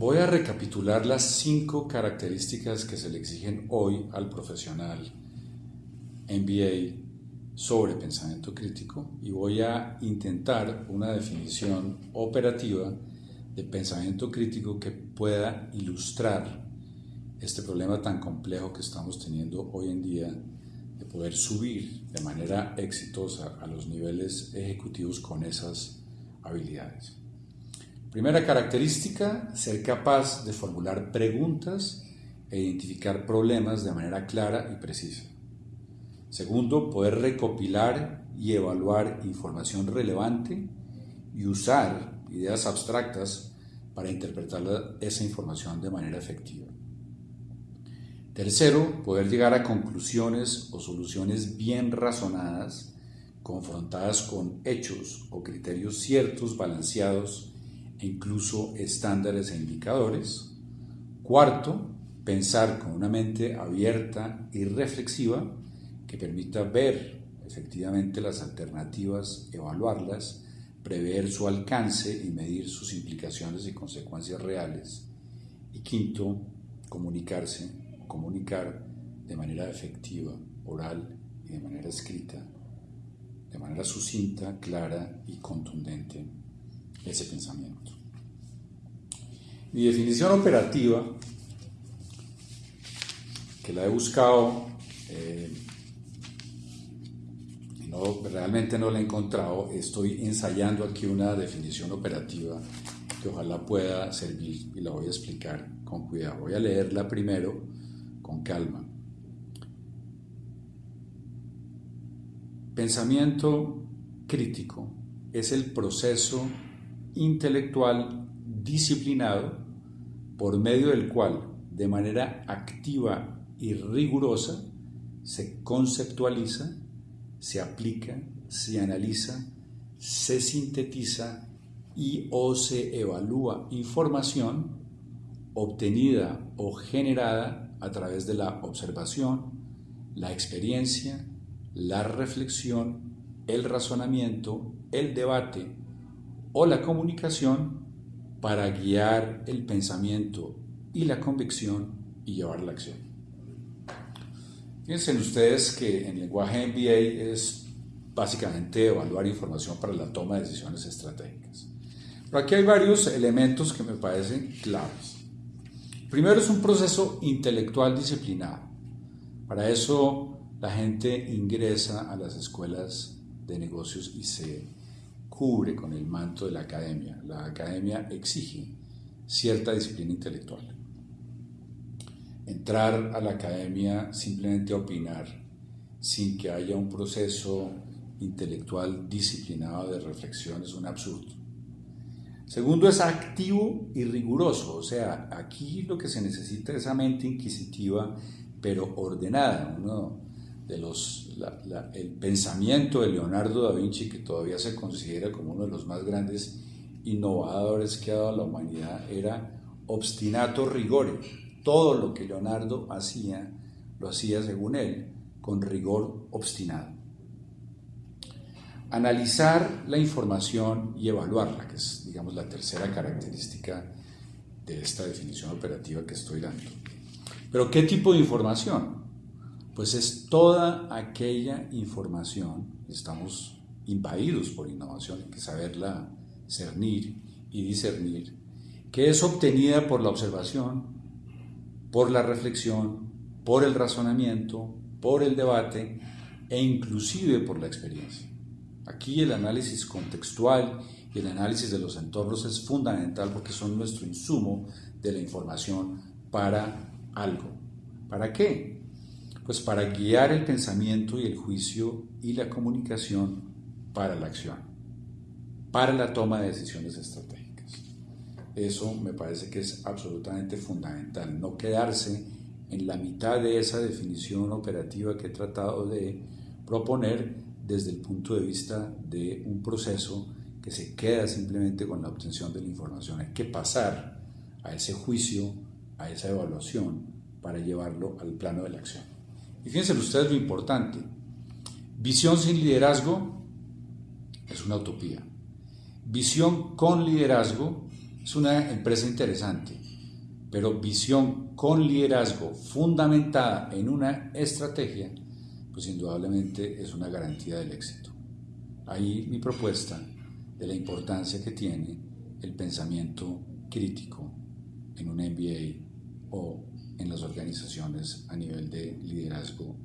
Voy a recapitular las cinco características que se le exigen hoy al profesional MBA sobre pensamiento crítico y voy a intentar una definición operativa de pensamiento crítico que pueda ilustrar este problema tan complejo que estamos teniendo hoy en día de poder subir de manera exitosa a los niveles ejecutivos con esas habilidades. Primera característica, ser capaz de formular preguntas e identificar problemas de manera clara y precisa. Segundo, poder recopilar y evaluar información relevante y usar ideas abstractas para interpretar esa información de manera efectiva. Tercero, poder llegar a conclusiones o soluciones bien razonadas, confrontadas con hechos o criterios ciertos, balanceados incluso estándares e indicadores. Cuarto, pensar con una mente abierta y reflexiva que permita ver efectivamente las alternativas, evaluarlas, prever su alcance y medir sus implicaciones y consecuencias reales. Y quinto, comunicarse comunicar de manera efectiva, oral y de manera escrita, de manera sucinta, clara y contundente ese pensamiento. Mi definición operativa, que la he buscado, eh, no, realmente no la he encontrado, estoy ensayando aquí una definición operativa que ojalá pueda servir y la voy a explicar con cuidado. Voy a leerla primero con calma. Pensamiento crítico es el proceso intelectual disciplinado por medio del cual, de manera activa y rigurosa, se conceptualiza, se aplica, se analiza, se sintetiza y o se evalúa información obtenida o generada a través de la observación, la experiencia, la reflexión, el razonamiento, el debate o la comunicación para guiar el pensamiento y la convicción y llevar la acción. Fíjense ustedes que en lenguaje MBA es básicamente evaluar información para la toma de decisiones estratégicas. Pero aquí hay varios elementos que me parecen claves. Primero es un proceso intelectual disciplinado. Para eso la gente ingresa a las escuelas de negocios y se cubre con el manto de la academia. La academia exige cierta disciplina intelectual. Entrar a la academia simplemente a opinar sin que haya un proceso intelectual disciplinado de reflexión es un absurdo. Segundo, es activo y riguroso, o sea, aquí lo que se necesita es esa mente inquisitiva, pero ordenada. Uno el pensamiento de Leonardo da Vinci, que todavía se considera como uno de los más grandes innovadores que ha dado a la humanidad, era obstinato rigore. Todo lo que Leonardo hacía, lo hacía según él, con rigor obstinado analizar la información y evaluarla, que es, digamos, la tercera característica de esta definición operativa que estoy dando. Pero ¿qué tipo de información? Pues es toda aquella información, estamos invadidos por innovación, hay que saberla cernir y discernir, que es obtenida por la observación, por la reflexión, por el razonamiento, por el debate e inclusive por la experiencia. Aquí el análisis contextual y el análisis de los entornos es fundamental porque son nuestro insumo de la información para algo. ¿Para qué? Pues para guiar el pensamiento y el juicio y la comunicación para la acción, para la toma de decisiones estratégicas. Eso me parece que es absolutamente fundamental, no quedarse en la mitad de esa definición operativa que he tratado de proponer desde el punto de vista de un proceso que se queda simplemente con la obtención de la información. Hay que pasar a ese juicio, a esa evaluación, para llevarlo al plano de la acción. Y fíjense ustedes lo importante, visión sin liderazgo es una utopía. Visión con liderazgo es una empresa interesante, pero visión con liderazgo fundamentada en una estrategia, pues indudablemente es una garantía del éxito. Ahí mi propuesta de la importancia que tiene el pensamiento crítico en un MBA o en las organizaciones a nivel de liderazgo.